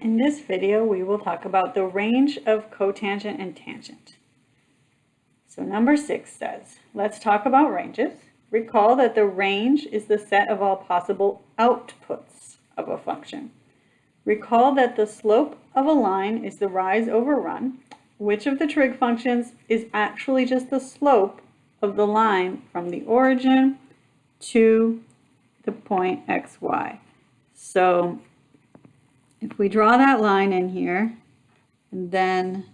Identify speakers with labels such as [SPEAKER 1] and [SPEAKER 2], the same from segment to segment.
[SPEAKER 1] In this video, we will talk about the range of cotangent and tangent. So number six says, let's talk about ranges. Recall that the range is the set of all possible outputs of a function. Recall that the slope of a line is the rise over run. Which of the trig functions is actually just the slope of the line from the origin to the point xy? So if we draw that line in here, and then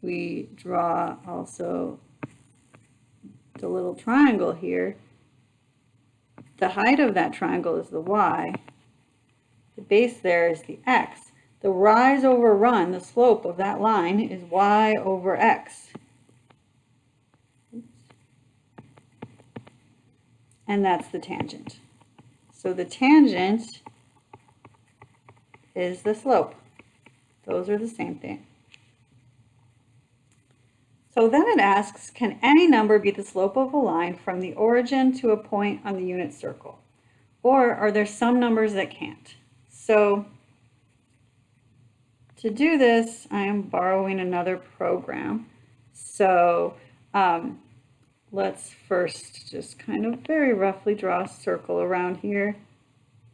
[SPEAKER 1] we draw also the little triangle here, the height of that triangle is the y, the base there is the x. The rise over run, the slope of that line is y over x. And that's the tangent. So the tangent is the slope. Those are the same thing. So then it asks, can any number be the slope of a line from the origin to a point on the unit circle? Or are there some numbers that can't? So to do this, I am borrowing another program. So um, let's first just kind of very roughly draw a circle around here.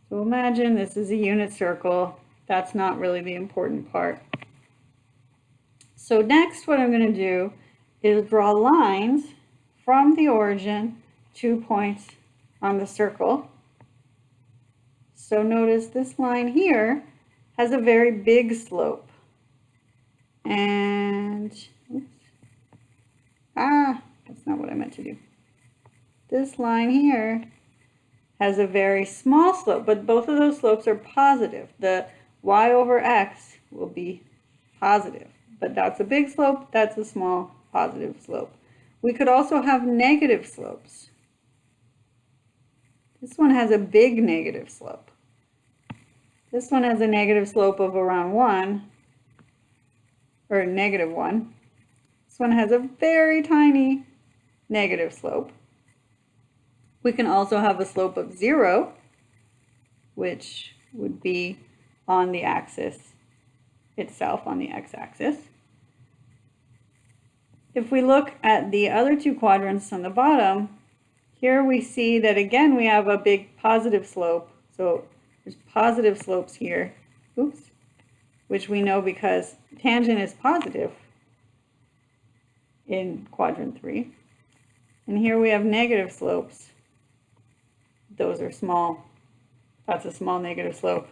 [SPEAKER 1] So imagine this is a unit circle that's not really the important part. So next what I'm going to do is draw lines from the origin to points on the circle. So notice this line here has a very big slope. And, oops, ah, that's not what I meant to do. This line here has a very small slope, but both of those slopes are positive. The y over x will be positive. But that's a big slope, that's a small positive slope. We could also have negative slopes. This one has a big negative slope. This one has a negative slope of around 1, or negative 1. This one has a very tiny negative slope. We can also have a slope of 0, which would be on the axis itself, on the x-axis. If we look at the other two quadrants on the bottom, here we see that again we have a big positive slope. So there's positive slopes here, oops, which we know because tangent is positive in quadrant 3. And here we have negative slopes. Those are small. That's a small negative slope.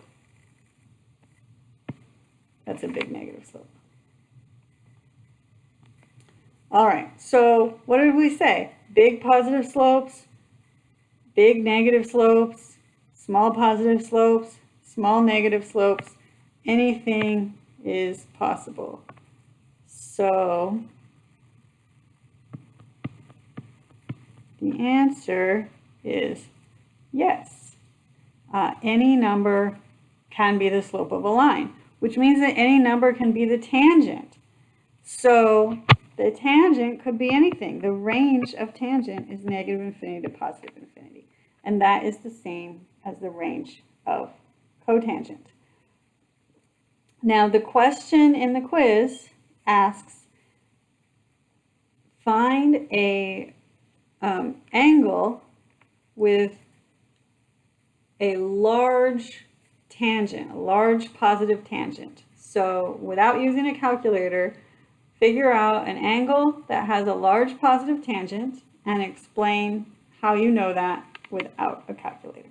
[SPEAKER 1] That's a big negative slope. All right, so what did we say? Big positive slopes, big negative slopes, small positive slopes, small negative slopes, anything is possible. So the answer is yes. Uh, any number can be the slope of a line which means that any number can be the tangent. So the tangent could be anything. The range of tangent is negative infinity to positive infinity. And that is the same as the range of cotangent. Now the question in the quiz asks, find a um, angle with a large tangent, a large positive tangent. So without using a calculator, figure out an angle that has a large positive tangent and explain how you know that without a calculator.